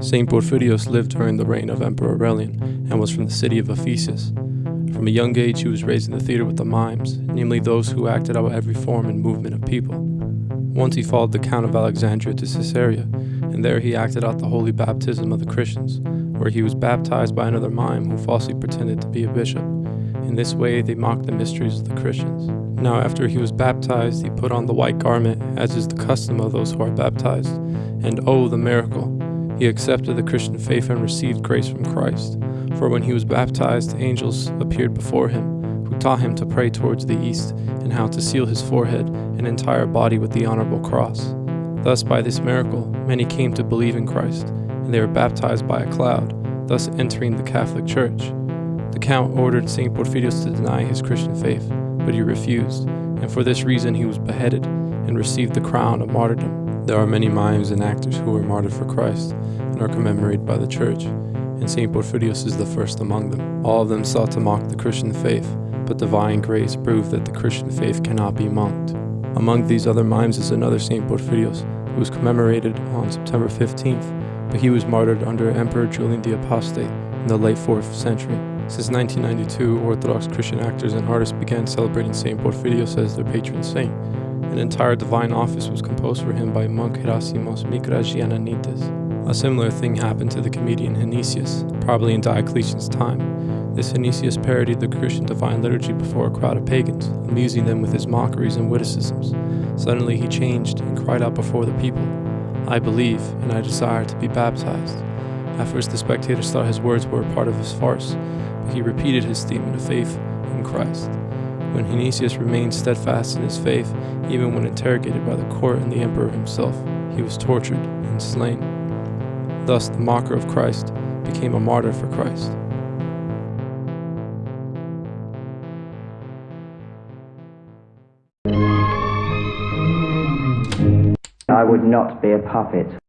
St. Porphyrios lived during the reign of Emperor Aurelian and was from the city of Ephesus. From a young age, he was raised in the theater with the mimes, namely those who acted out every form and movement of people. Once he followed the Count of Alexandria to Caesarea, and there he acted out the holy baptism of the Christians, where he was baptized by another mime who falsely pretended to be a bishop. In this way, they mocked the mysteries of the Christians. Now, after he was baptized, he put on the white garment, as is the custom of those who are baptized. And oh, the miracle! He accepted the Christian faith and received grace from Christ. For when he was baptized, angels appeared before him, who taught him to pray towards the east, and how to seal his forehead and entire body with the honorable cross. Thus, by this miracle, many came to believe in Christ, and they were baptized by a cloud, thus entering the Catholic Church. The Count ordered St. Porphyrios to deny his Christian faith, but he refused, and for this reason he was beheaded and received the crown of martyrdom. There are many mimes and actors who were martyred for Christ and are commemorated by the Church, and St. Porphyrios is the first among them. All of them sought to mock the Christian faith, but divine grace proved that the Christian faith cannot be mocked. Among these other mimes is another St. Porphyrios, who was commemorated on September 15th, but he was martyred under Emperor Julian the Apostate in the late 4th century. Since 1992, Orthodox Christian actors and artists began celebrating St. Porphyrios as their patron saint, an entire divine office was composed for him by monk Herasimos Mikragiananitis. A similar thing happened to the comedian Heinesius, probably in Diocletian's time. This Heinesius parodied the Christian divine liturgy before a crowd of pagans, amusing them with his mockeries and witticisms. Suddenly he changed and cried out before the people, I believe, and I desire to be baptized. At first the spectators thought his words were a part of his farce, but he repeated his statement of faith in Christ when Heinesius remained steadfast in his faith, even when interrogated by the court and the emperor himself, he was tortured and slain. Thus, the mocker of Christ became a martyr for Christ. I would not be a puppet.